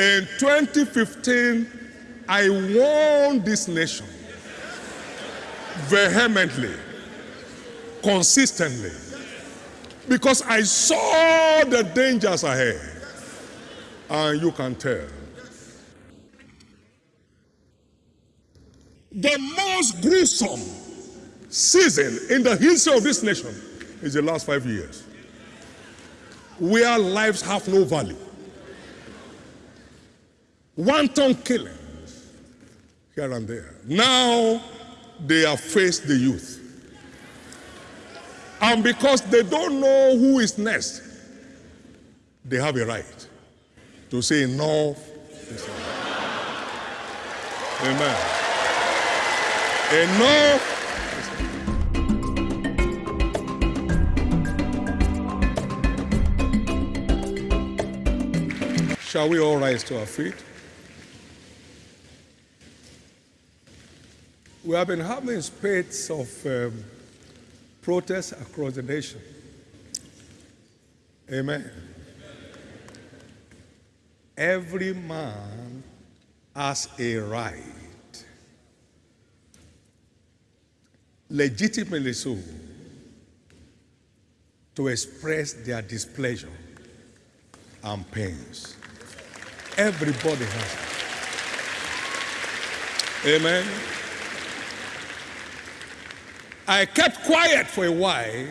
In 2015, I warned this nation vehemently, consistently, because I saw the dangers ahead. And you can tell. The most gruesome season in the history of this nation is the last five years, where lives have no value. Wanton killings here and there. Now they have faced the youth. And because they don't know who is next, they have a right to say no. Amen. Enough. Shall we all rise to our feet? We have been having spate of um, protests across the nation. Amen. Every man has a right, legitimately so, to express their displeasure and pains. Everybody has it. Amen. I kept quiet for a while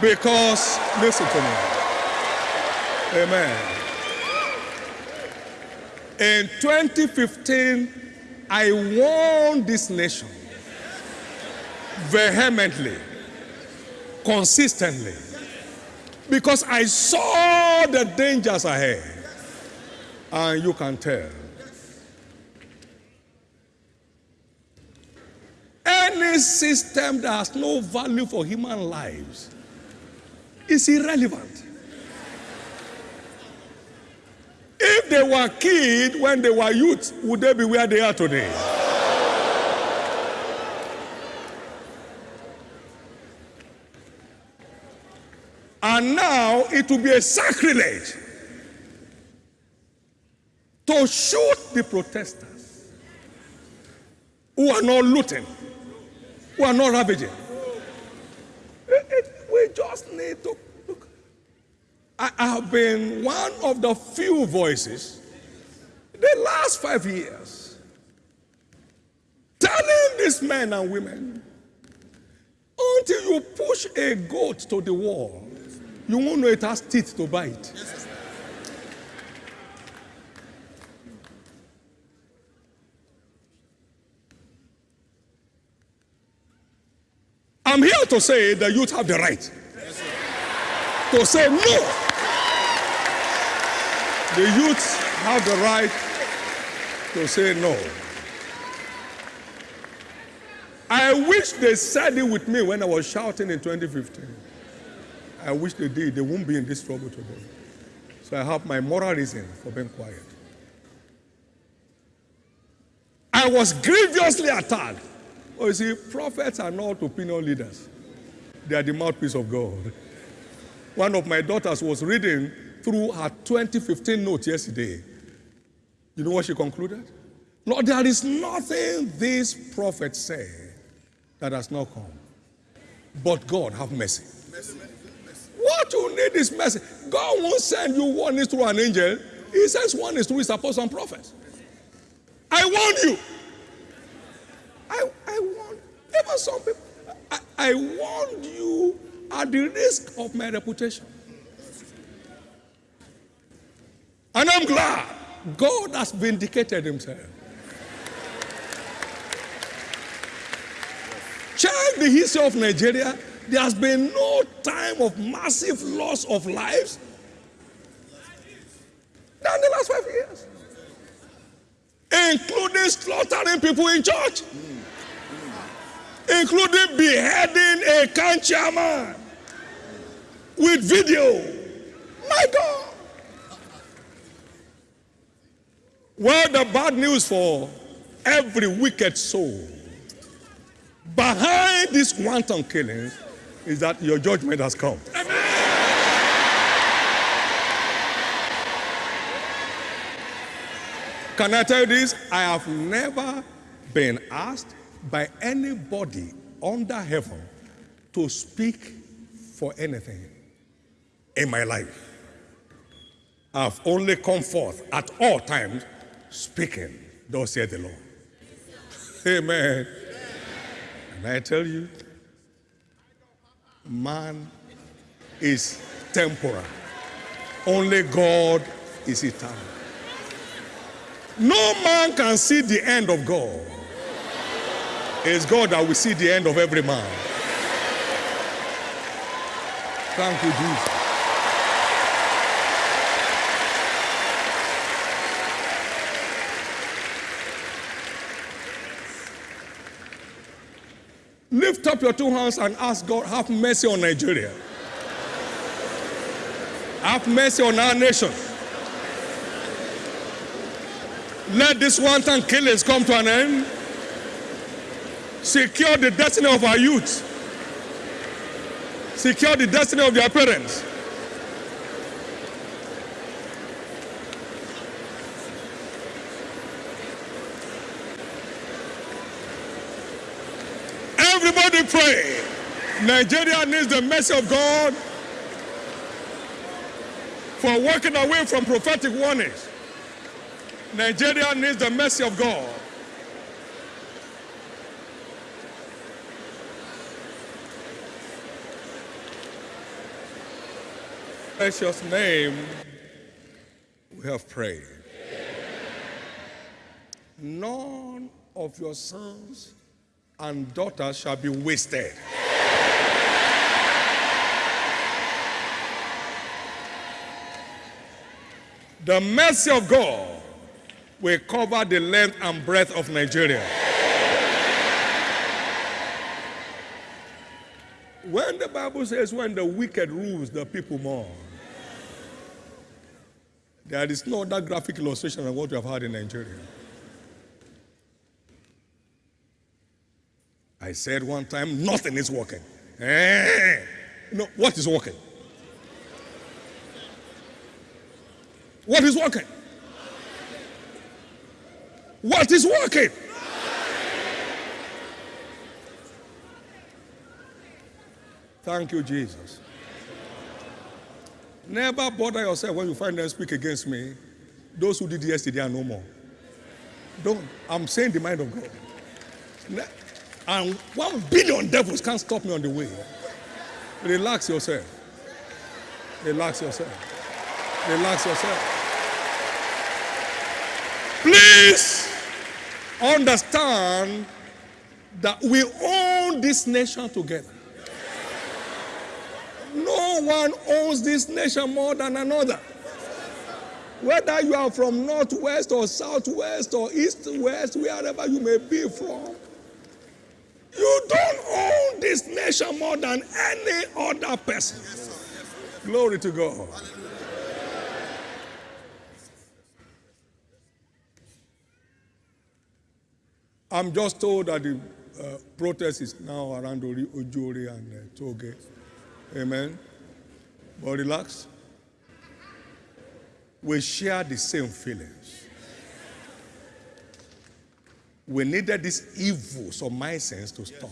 because, listen to me. Amen. In 2015, I warned this nation vehemently, consistently, because I saw the dangers ahead. And you can tell. System that has no value for human lives is irrelevant. If they were killed when they were youth, would they be where they are today? And now it will be a sacrilege to shoot the protesters who are not looting who are not ravaging. We just need to look. I have been one of the few voices the last five years telling these men and women until you push a goat to the wall, you won't know it has teeth to bite. I'm here to say the youth have the right to say no. The youth have the right to say no. I wish they said it with me when I was shouting in 2015. I wish they did. They won't be in this trouble today. So I have my moral reason for being quiet. I was grievously attacked Oh, you see, prophets are not opinion leaders. They are the mouthpiece of God. One of my daughters was reading through her 2015 notes yesterday. You know what she concluded? Lord, there is nothing this prophet said that has not come. But God have mercy. What you need is mercy. God won't send you is through an angel. He sends is through his apostles and prophets. I warn you. I, I warned, even some people, I, I warned you at the risk of my reputation. And I'm glad God has vindicated himself. Check the history of Nigeria. There has been no time of massive loss of lives than the last five years, including slaughtering people in church including beheading a chairman with video. My God. Well, the bad news for every wicked soul behind this wanton killing is that your judgment has come. Can I tell you this? I have never been asked by anybody under heaven to speak for anything in my life. I've only come forth at all times speaking, thus said the Lord. Amen. And I tell you, man is temporal. Only God is eternal. No man can see the end of God. It's God that will see the end of every man. Thank you, Jesus. Lift up your two hands and ask God, have mercy on Nigeria. Have mercy on our nation. Let this wanton killings come to an end. Secure the destiny of our youth. Secure the destiny of their parents. Everybody pray. Nigeria needs the mercy of God for walking away from prophetic warnings. Nigeria needs the mercy of God. Precious name, we have prayed. None of your sons and daughters shall be wasted. The mercy of God will cover the length and breadth of Nigeria. When the Bible says, when the wicked rules, the people mourn, there is no other graphic illustration of what we have had in Nigeria. I said one time, nothing is working. Eh. No, what is working? What is working? What is working? Thank you, Jesus. Never bother yourself when you find them speak against me. Those who did yesterday are no more. Don't. I'm saying the mind of God. And one billion devils can't stop me on the way. Relax yourself. Relax yourself. Relax yourself. Please understand that we own this nation together. One owns this nation more than another. Whether you are from northwest or southwest or east west, wherever you may be from, you don't own this nation more than any other person. Glory to God. I'm just told that the uh, protest is now around Ojori and uh, Toge. Amen. But relax. We share the same feelings. We needed these evils of my sense to stop.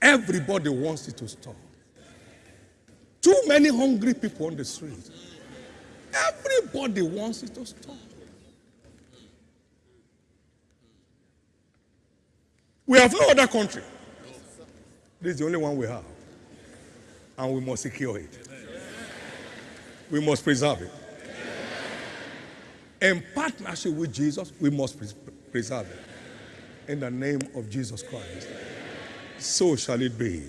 Everybody wants it to stop. Too many hungry people on the street. Everybody wants it to stop. We have no other country. This is the only one we have. And we must secure it. We must preserve it. In partnership with Jesus, we must preserve it. In the name of Jesus Christ. So shall it be.